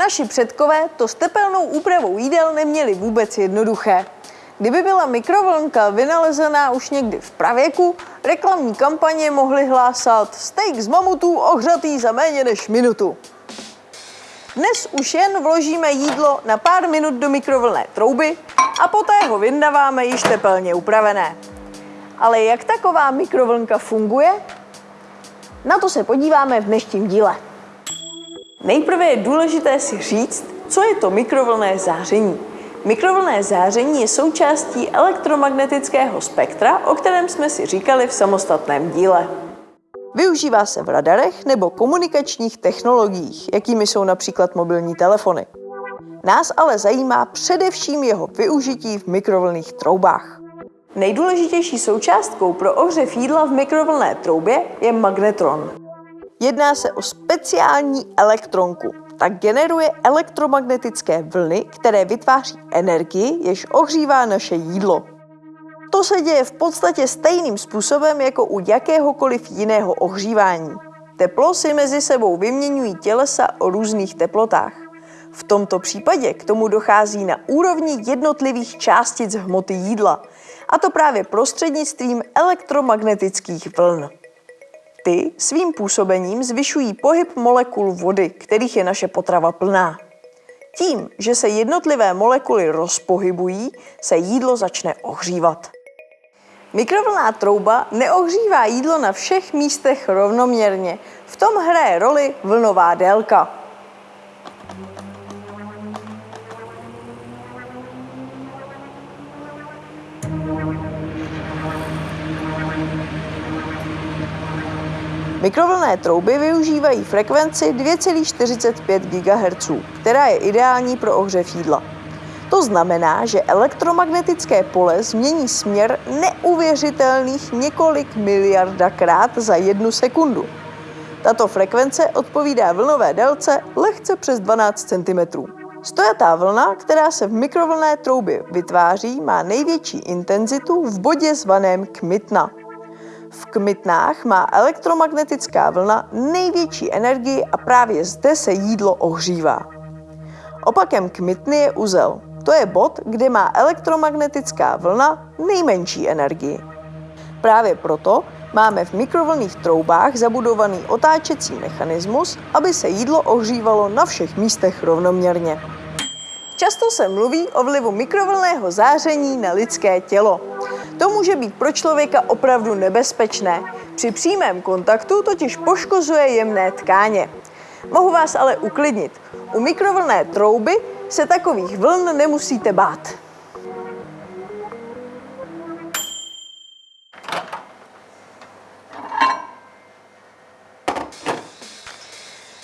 Naši předkové to s tepelnou úpravou jídel neměli vůbec jednoduché. Kdyby byla mikrovlnka vynalezená už někdy v pravěku, reklamní kampaně mohly hlásat steak z mamutů ohřatý za méně než minutu. Dnes už jen vložíme jídlo na pár minut do mikrovlné trouby a poté ho vyndáváme již tepelně upravené. Ale jak taková mikrovlnka funguje? Na to se podíváme v dnešním díle. Nejprve je důležité si říct, co je to mikrovlné záření. Mikrovlné záření je součástí elektromagnetického spektra, o kterém jsme si říkali v samostatném díle. Využívá se v radarech nebo komunikačních technologiích, jakými jsou například mobilní telefony. Nás ale zajímá především jeho využití v mikrovlnných troubách. Nejdůležitější součástkou pro ohřev jídla v mikrovlné troubě je magnetron. Jedná se o speciální elektronku. Tak generuje elektromagnetické vlny, které vytváří energii, jež ohřívá naše jídlo. To se děje v podstatě stejným způsobem jako u jakéhokoliv jiného ohřívání. Teplo si mezi sebou vyměňují tělesa o různých teplotách. V tomto případě k tomu dochází na úrovni jednotlivých částic hmoty jídla, a to právě prostřednictvím elektromagnetických vln. Ty svým působením zvyšují pohyb molekul vody, kterých je naše potrava plná. Tím, že se jednotlivé molekuly rozpohybují, se jídlo začne ohřívat. Mikrovlná trouba neohřívá jídlo na všech místech rovnoměrně. V tom hraje roli vlnová délka. Mikrovlné trouby využívají frekvenci 2,45 GHz, která je ideální pro ohřev jídla. To znamená, že elektromagnetické pole změní směr neuvěřitelných několik miliardakrát za jednu sekundu. Tato frekvence odpovídá vlnové délce lehce přes 12 cm. Stojatá vlna, která se v mikrovlné troubě vytváří, má největší intenzitu v bodě zvaném kmitna. V kmitnách má elektromagnetická vlna největší energii a právě zde se jídlo ohřívá. Opakem kmitny je uzel. To je bod, kde má elektromagnetická vlna nejmenší energii. Právě proto máme v mikrovlnných troubách zabudovaný otáčecí mechanismus, aby se jídlo ohřívalo na všech místech rovnoměrně. Často se mluví o vlivu mikrovlného záření na lidské tělo. To může být pro člověka opravdu nebezpečné. Při přímém kontaktu totiž poškozuje jemné tkáně. Mohu vás ale uklidnit. U mikrovlné trouby se takových vln nemusíte bát.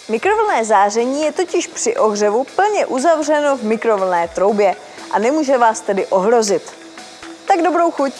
Mikrovlné záření je totiž při ohřevu plně uzavřeno v mikrovlné troubě a nemůže vás tedy ohrozit. Tak dobrou chuť!